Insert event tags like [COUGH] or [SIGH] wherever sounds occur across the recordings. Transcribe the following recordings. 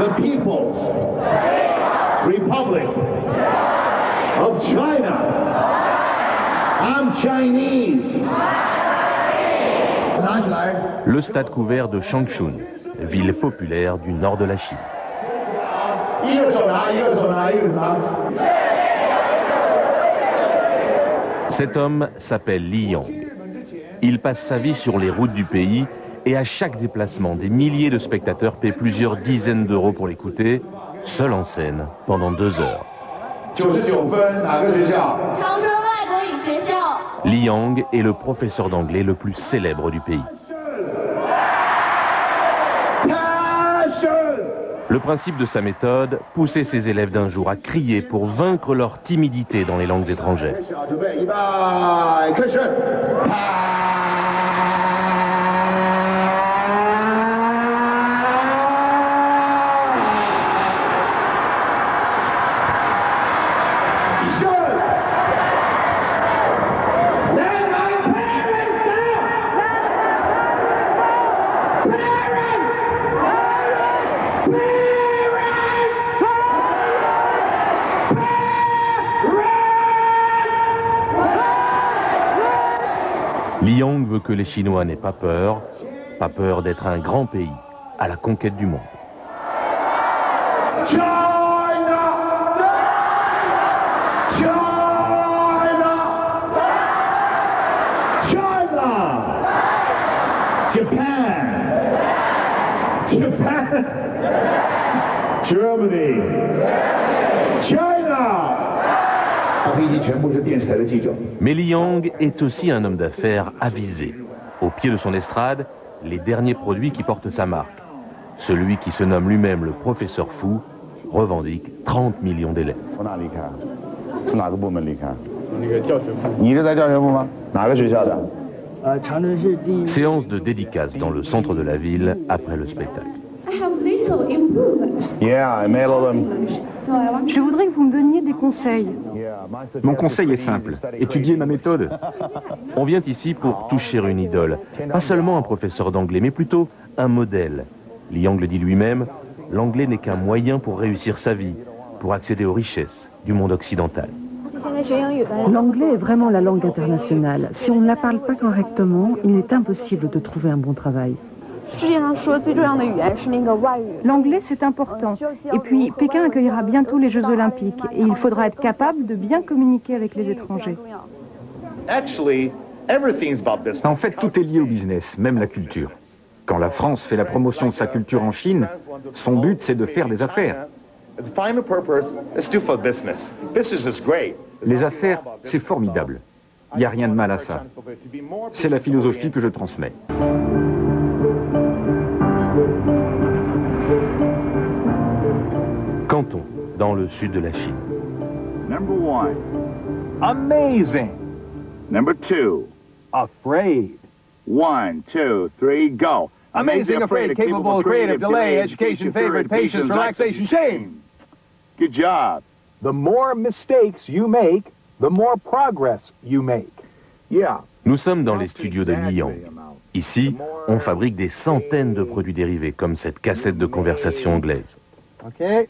the People's Republic of China. I'm Chinese. Le stade couvert de Changchun, ville populaire du nord de la Chine. Cet homme s'appelle Li Yang. Il passe sa vie sur les routes du pays et à chaque déplacement, des milliers de spectateurs paient plusieurs dizaines d'euros pour l'écouter, seul en scène, pendant deux heures. Li Yang est le professeur d'anglais le plus célèbre du pays. Le principe de sa méthode, pousser ses élèves d'un jour à crier pour vaincre leur timidité dans les langues étrangères. Yang veut que les Chinois n'aient pas peur, pas peur d'être un grand pays à la conquête du monde. Mais Li Yang est aussi un homme d'affaires avisé. Au pied de son estrade, les derniers produits qui portent sa marque. Celui qui se nomme lui-même le professeur fou revendique 30 millions d'élèves. Séance de dédicace dans le centre de la ville après le spectacle. Je voudrais que vous me donniez des conseils. Mon conseil est simple, étudiez ma méthode. On vient ici pour toucher une idole, pas seulement un professeur d'anglais, mais plutôt un modèle. Liang le dit lui-même, l'anglais n'est qu'un moyen pour réussir sa vie, pour accéder aux richesses du monde occidental. L'anglais est vraiment la langue internationale. Si on ne la parle pas correctement, il est impossible de trouver un bon travail. L'anglais, c'est important. Et puis, Pékin accueillera bientôt les Jeux Olympiques et il faudra être capable de bien communiquer avec les étrangers. En fait, tout est lié au business, même la culture. Quand la France fait la promotion de sa culture en Chine, son but, c'est de faire des affaires. Les affaires, c'est formidable. Il n'y a rien de mal à ça. C'est la philosophie que je transmets. Dans le sud de la Chine. Number one, amazing. Number two, afraid. One, two, three, go. Amazing, afraid, capable, creative, delay, education, favorite, patience, relaxation, shame. Good job. The more mistakes you make, the more progress you make. Yeah. Nous sommes dans les studios de Liang. Ici, on fabrique des centaines de produits dérivés, comme cette cassette de conversation anglaise. Okay.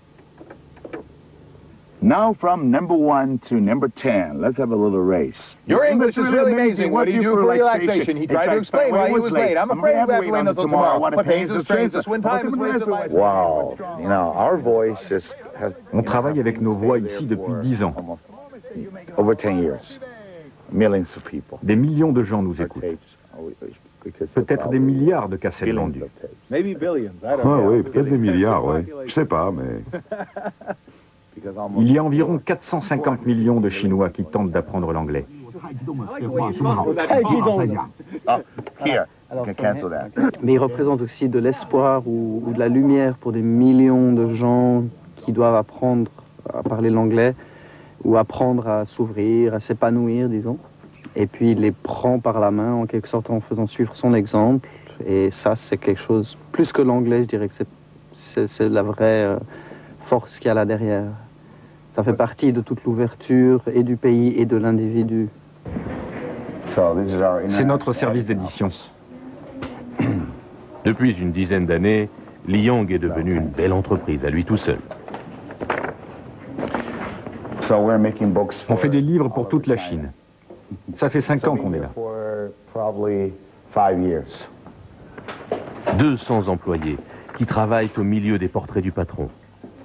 Now from number one to number ten, let's have a little race. Your English is really amazing. What do you do for relaxation? He tried to explain why he was late? I'm afraid we have to wait until tomorrow. What pains us, strains us, when time is wasted life. Wow. You know, our voice is, has On travaille avec nos voix ici depuis dix ans. over 10 years. Millions of people. Des millions de gens nous écoutent. Because Peut-être des milliards de cassettes vendues. of tapes. Maybe billions. I don't Ah know. oui, peut-être des milliards, oui. Je sais pas, mais... [LAUGHS] Il y a environ 450 millions de Chinois qui tentent d'apprendre l'anglais. Mais il représente aussi de l'espoir ou, de la lumière pour des millions de gens qui doivent apprendre à parler l'anglais ou apprendre à s'ouvrir, à s'épanouir, disons. Et puis il les prend par la main en quelque sorte en faisant suivre son exemple. Et ça, c'est quelque chose, plus que l'anglais, je dirais que c'est la vraie euh, force qu'il y a là derrière. Ça fait partie de toute l'ouverture et du pays et de l'individu. C'est notre service d'édition. Depuis une dizaine d'années, Li Yong est devenu une belle entreprise à lui tout seul. On fait des livres pour toute la Chine. Ça fait cinq ans qu'on est là. 200 employés qui travaillent au milieu des portraits du patron.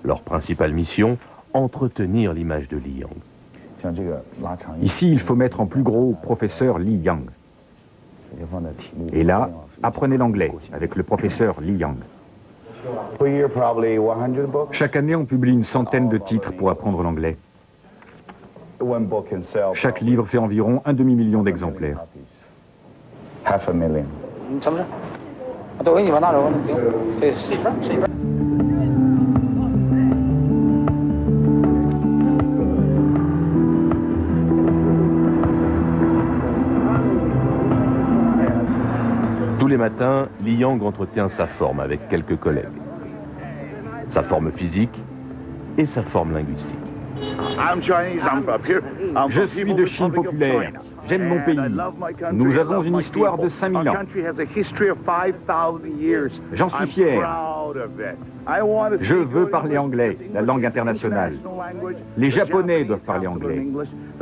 Leur principale mission, entretenir l'image de Li Yang. Ici, il faut mettre en plus gros professeur Li Yang. Et là, apprenez l'anglais avec le professeur Li Yang. Chaque année, on publie une centaine de titres pour apprendre l'anglais. Chaque livre fait environ un demi-million d'exemplaires. Les matins, Li Yang entretient sa forme avec quelques collègues. Sa forme physique et sa forme linguistique. Je suis de Chine populaire. J'aime mon pays. Nous avons une histoire de 5000 ans. J'en suis fier. Je veux parler anglais, la langue internationale. Les Japonais doivent parler anglais.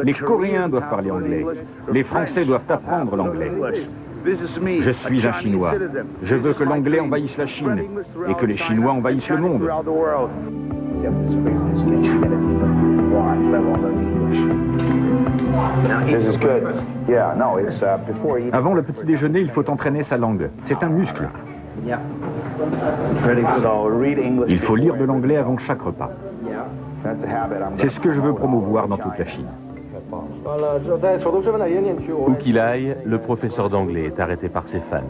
Les Coréens doivent parler anglais. Les Français doivent apprendre l'anglais. Je suis un Chinois. Je veux que l'anglais envahisse la Chine et que les Chinois envahissent le monde. Avant le petit déjeuner, il faut entraîner sa langue. C'est un muscle. Il faut lire de l'anglais avant chaque repas. C'est ce que je veux promouvoir dans toute la Chine. Où qu'il aille, le professeur d'anglais est arrêté par ses fans.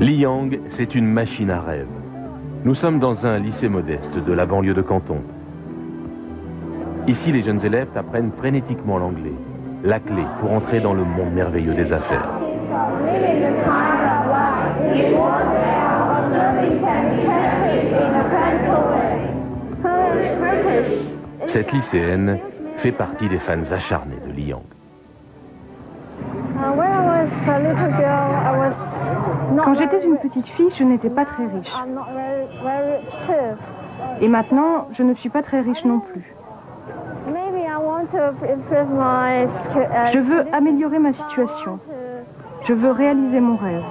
Li Yang, c'est une machine à rêve. Nous sommes dans un lycée modeste de la banlieue de Canton. Ici, les jeunes élèves apprennent frénétiquement l'anglais, la clé pour entrer dans le monde merveilleux des affaires. Cette lycéenne fait partie des fans acharnés de Li Yang. Quand j'étais une petite fille, je n'étais pas très riche. Et maintenant, je ne suis pas très riche non plus. Je veux améliorer ma situation. Je veux réaliser mon rêve.